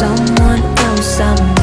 someone else I'm